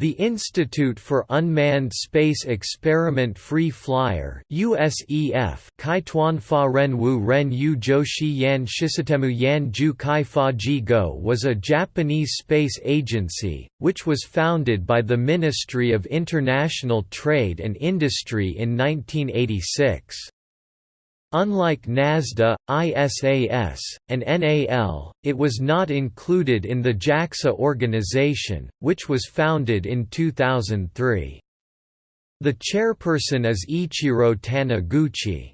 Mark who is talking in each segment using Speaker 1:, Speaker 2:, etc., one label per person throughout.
Speaker 1: The Institute for Unmanned Space Experiment Free Flyer USEF Kaituan Fa Ren Wu Ren Yu Joshi Yan Shisatemu Yan Ju Kai Fa Ji Go was a Japanese space agency, which was founded by the Ministry of International Trade and Industry in 1986. Unlike NASDA, ISAS, and NAL, it was not included in the JAXA organization, which was founded in 2003. The chairperson is Ichiro Taniguchi.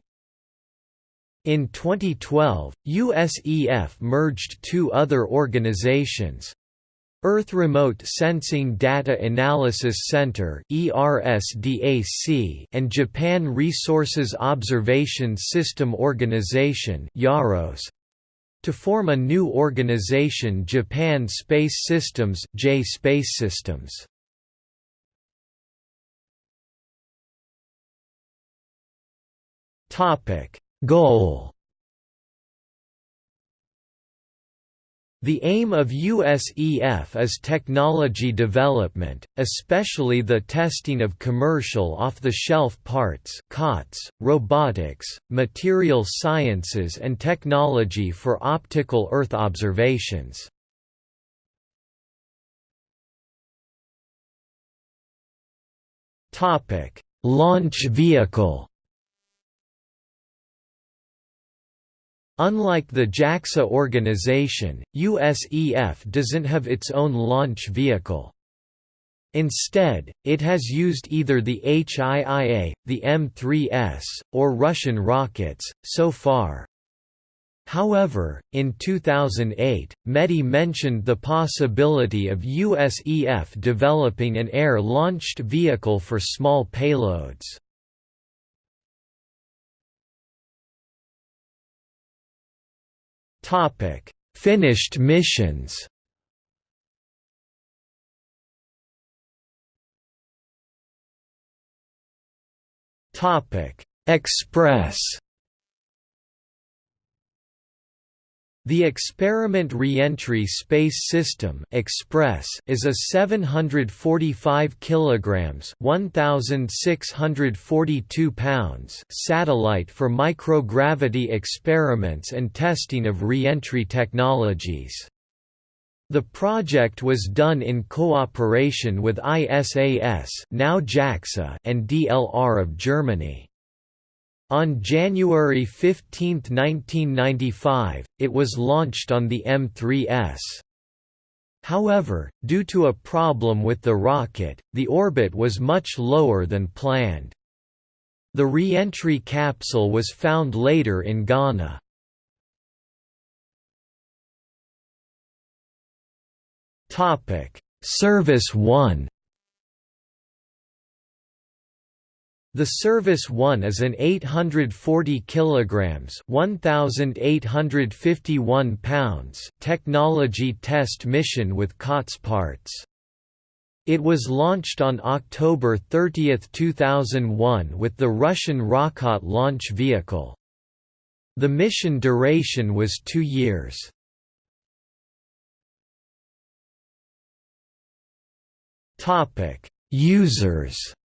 Speaker 1: In 2012, USEF merged two other organizations, Earth Remote Sensing Data Analysis Center and Japan Resources Observation System Organization to form a new organization Japan Space Systems J Space Systems. Goal The aim of USEF is technology development, especially the testing of commercial off-the-shelf parts COTS, robotics, material sciences and technology for optical Earth observations. Launch vehicle Unlike the JAXA organization, USEF doesn't have its own launch vehicle. Instead, it has used either the HIIA, the M3S, or Russian rockets, so far. However, in 2008, METI mentioned the possibility of USEF developing an air-launched vehicle for small payloads. Topic: Finished missions. Topic: Express. The Experiment Reentry Space System (Express) is a 745 kilograms (1642 pounds) satellite for microgravity experiments and testing of reentry technologies. The project was done in cooperation with ISAS, now JAXA, and DLR of Germany. On January 15, 1995, it was launched on the M3S. However, due to a problem with the rocket, the orbit was much lower than planned. The re-entry capsule was found later in Ghana. SERVIS 1 The SERVIS 1 is an 840 kilograms, 1851 pounds technology test mission with COTS parts. It was launched on October 30, 2001 with the Russian Rokot launch vehicle. The mission duration was 2 years. Topic: Users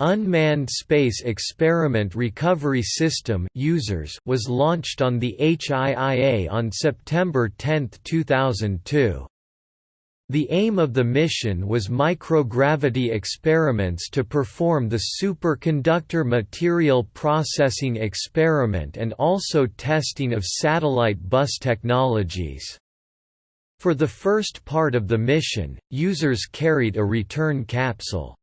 Speaker 1: Unmanned Space Experiment Recovery System USERS was launched on the HIIA on September 10, 2002. The aim of the mission was microgravity experiments to perform the superconductor material processing experiment and also testing of satellite bus technologies. For the first part of the mission, USERS carried a return capsule.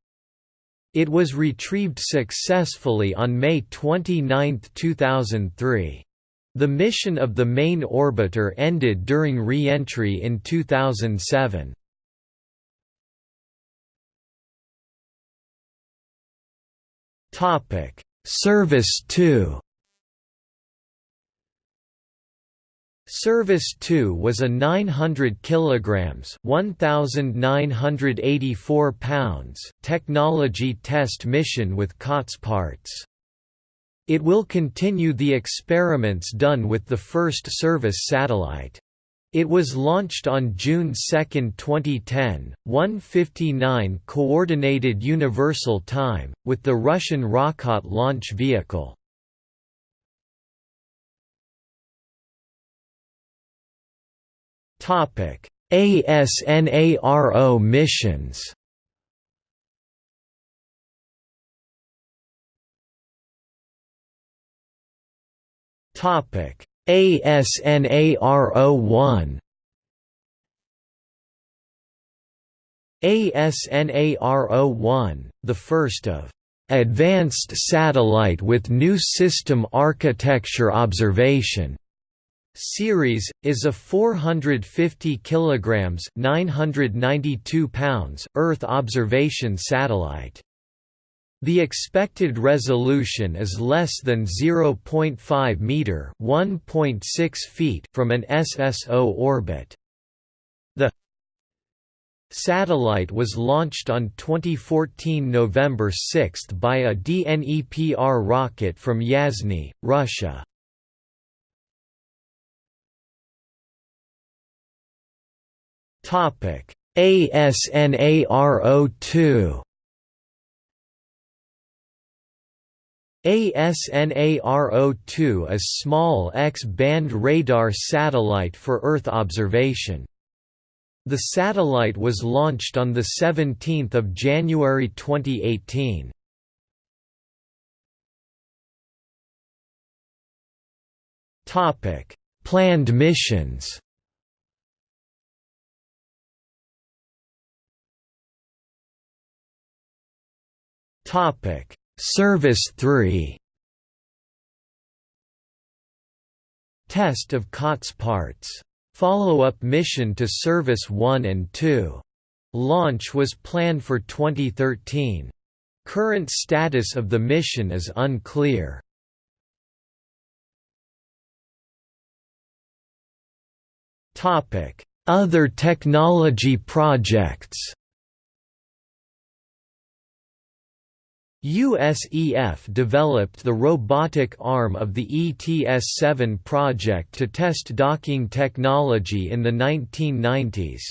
Speaker 1: It was retrieved successfully on May 29, 2003. The mission of the main orbiter ended during re-entry in 2007. SERVIS 2 SERVIS 2 was a 900 kilograms, 1984 pounds technology test mission with COTS parts. It will continue the experiments done with the first service satellite. It was launched on June 2, 2010, 1:59 coordinated universal time, with the Russian Rokot launch vehicle. ASNARO missions. Topic: ASNARO-1 ASNARO-1, the first of "...advanced satellite with new system architecture observation." Series is a 450 kilograms 992 pounds Earth observation satellite. The expected resolution is less than 0.5 meter (1.6 feet) from an SSO orbit. The satellite was launched on 2014 November 6 by a DNEPR rocket from Yasny, Russia. Topic: ASNARO2 ASNARO2 is a small X-band radar satellite for Earth observation. The satellite was launched on 17 January 2018. Planned missions Topic SERVIS 3 Test of COTS parts. Follow-up mission to SERVIS 1 and 2. Launch was planned for 2013. Current status of the mission is unclear. Other technology projects USEF developed the robotic arm of the ETS-7 project to test docking technology in the 1990s.